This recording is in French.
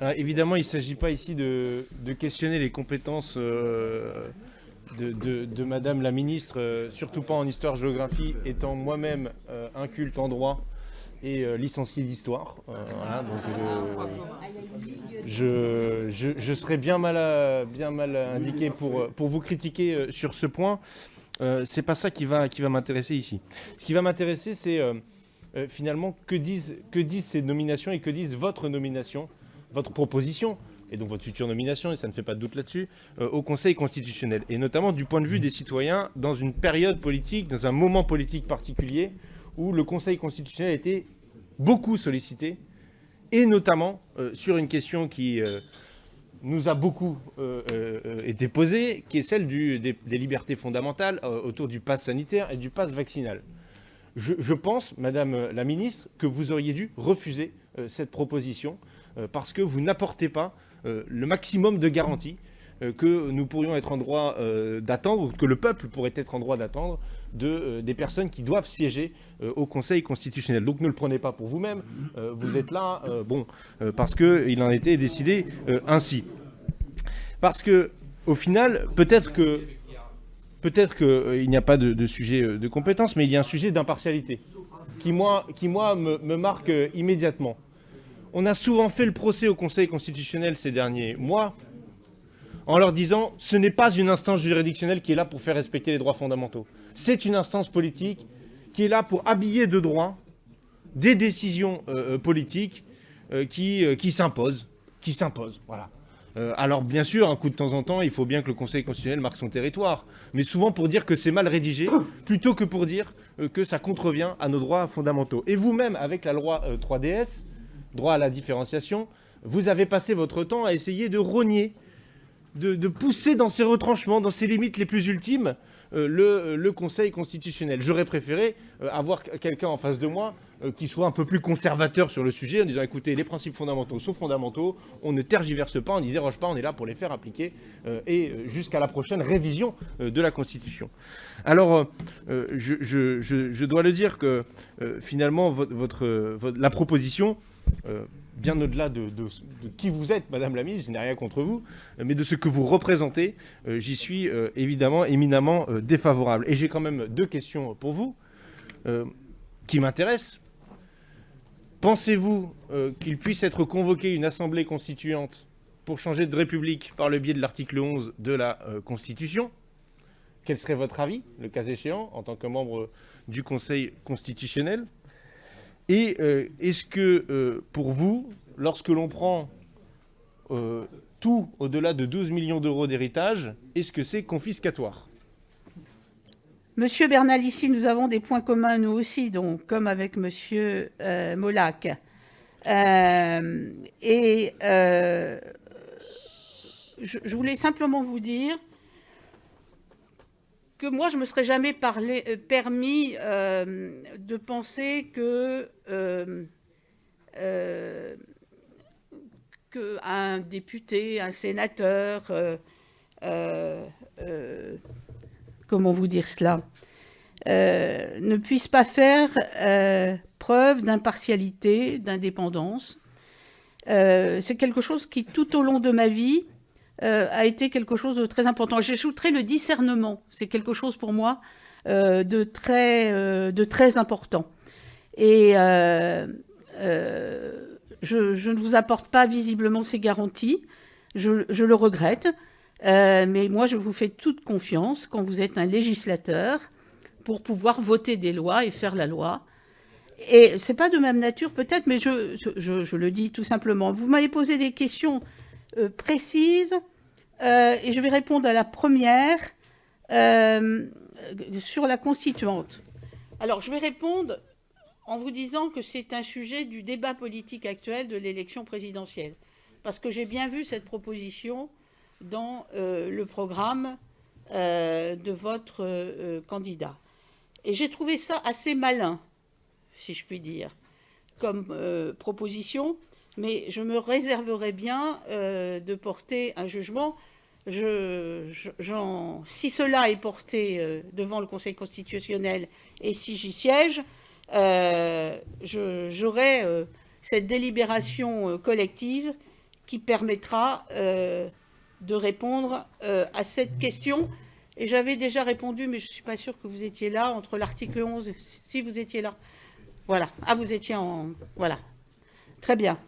Ah, évidemment, il ne s'agit pas ici de, questionner les compétences euh, de, Madame la Ministre, euh, surtout pas en histoire-géographie, étant moi-même euh, inculte en droit et licencié d'histoire. je, serais bien mal, indiqué pour, vous critiquer sur ce point. c'est pas ça qui va, m'intéresser ici. Ce qui va m'intéresser, c'est finalement que disent ces nominations et que disent votre nomination votre proposition, et donc votre future nomination, et ça ne fait pas de doute là-dessus, euh, au Conseil constitutionnel. Et notamment du point de vue des citoyens, dans une période politique, dans un moment politique particulier, où le Conseil constitutionnel a été beaucoup sollicité, et notamment euh, sur une question qui euh, nous a beaucoup été posée, qui est celle des, libertés fondamentales autour du pass sanitaire et du pass vaccinal. Je, pense, Madame la Ministre, que vous auriez dû refuser cette proposition parce que vous n'apportez pas euh, le maximum de garanties euh, que nous pourrions être en droit d'attendre, que le peuple pourrait être en droit d'attendre de, des personnes qui doivent siéger au Conseil constitutionnel. Donc ne le prenez pas pour vous-même, vous êtes là bon, parce qu'il en été décidé ainsi. Parce que au final, peut-être que peut-être qu'il n'y a pas de, sujet de compétence, mais il y a un sujet d'impartialité qui, moi, qui, moi me marque immédiatement. On a souvent fait le procès au Conseil constitutionnel ces derniers mois en leur disant ce n'est pas une instance juridictionnelle qui est là pour faire respecter les droits fondamentaux. C'est une instance politique qui est là pour habiller de droit des décisions euh, euh, politiques euh, qui, s'imposent. Qui s'imposent, voilà. alors bien sûr, un coup de temps en temps, il faut bien que le Conseil constitutionnel marque son territoire, mais souvent pour dire que c'est mal rédigé, plutôt que pour dire que ça contrevient à nos droits fondamentaux. Et vous-même, avec la loi 3DS, droit à la différenciation, vous avez passé votre temps à essayer de rogner, de, pousser dans ses retranchements, dans ses limites les plus ultimes, euh, euh, le, Conseil constitutionnel. J'aurais préféré euh, avoir quelqu'un en face de moi qui soit un peu plus conservateur sur le sujet, en disant écoutez, les principes fondamentaux sont fondamentaux, on ne tergiverse pas, on n'y déroge pas, on est là pour les faire appliquer, et jusqu'à la prochaine révision de la Constitution. Alors, je, dois le dire que finalement, la proposition euh, bien au-delà de, qui vous êtes, Madame la Ministre, je n'ai rien contre vous, mais de ce que vous représentez, euh, j'y suis euh, évidemment éminemment défavorable. Et j'ai quand même deux questions pour vous qui m'intéressent. Pensez-vous qu'il puisse être convoqué une assemblée constituante pour changer de république par le biais de l'article 11 de la Constitution? Quel serait votre avis, le cas échéant, en tant que membre du Conseil constitutionnel? Et euh, est-ce que, euh, pour vous, lorsque l'on prend euh, tout au-delà de 12 millions d'euros d'héritage, est-ce que c'est confiscatoire? Monsieur Bernal, ici, nous avons des points communs, nous aussi, donc, comme avec Monsieur Molac. et je, voulais simplement vous dire que moi, je ne me serais jamais parlé, euh, permis euh, de penser que, euh, député, un sénateur, comment vous dire cela, ne puisse pas faire preuve d'impartialité, d'indépendance. C'est quelque chose qui, tout au long de ma vie, euh, a été quelque chose de très important. J'ajouterai le discernement. C'est quelque chose pour moi euh, de, très, euh, de très important. Et je, ne vous apporte pas visiblement ces garanties. Je, le regrette. mais moi, je vous fais toute confiance quand vous êtes un législateur pour pouvoir voter des lois et faire la loi. Et c'est pas de même nature peut-être, mais je, le dis tout simplement. Vous m'avez posé des questions précises euh, et je vais répondre à la première euh, sur la constituante. Alors, je vais répondre en vous disant que c'est un sujet du débat politique actuel de l'élection présidentielle. Parce que j'ai bien vu cette proposition dans euh, le programme de votre candidat. Et j'ai trouvé ça assez malin, si je puis dire, comme proposition, mais je me réserverai bien de porter un jugement si cela est porté euh, devant le Conseil constitutionnel et si j'y siège, euh, j'aurai euh, cette délibération collective qui permettra euh, de répondre euh, à cette question. Et j'avais déjà répondu, mais je ne suis pas sûre que vous étiez là, entre l'article 11, et- si vous étiez là. Voilà. Ah, vous étiez en... Voilà. Très bien.